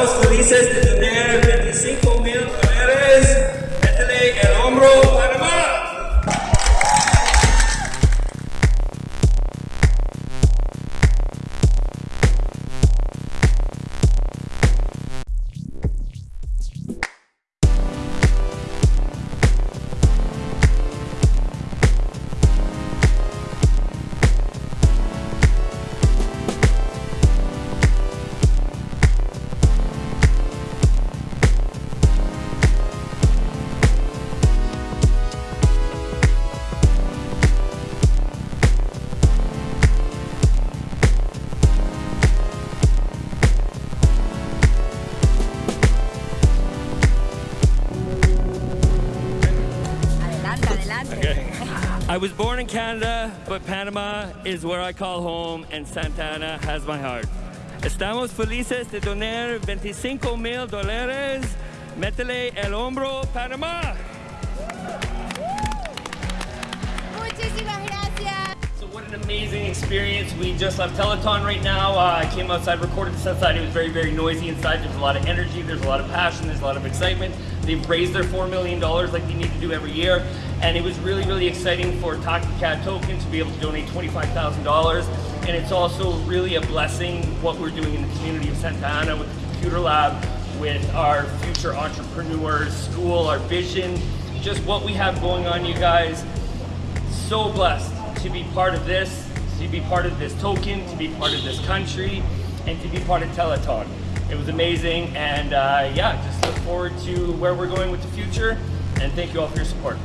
Estamos felices de Adelante. I was born in Canada, but Panama is where I call home and Santa Ana has my heart. Estamos felices de donar 25 mil dólares. Métele el hombro, Panamá. Experience. We just left Teleton right now. Uh, I came outside, recorded this outside. It was very, very noisy inside. There's a lot of energy, there's a lot of passion, there's a lot of excitement. They've raised their $4 million like they need to do every year. And it was really, really exciting for Taki Cat Token to be able to donate $25,000. And it's also really a blessing what we're doing in the community of Santa Ana with the Computer Lab, with our future entrepreneurs, school, our vision, just what we have going on, you guys so blessed to be part of this, to be part of this token, to be part of this country, and to be part of Teleton. It was amazing, and uh, yeah, just look forward to where we're going with the future, and thank you all for your support.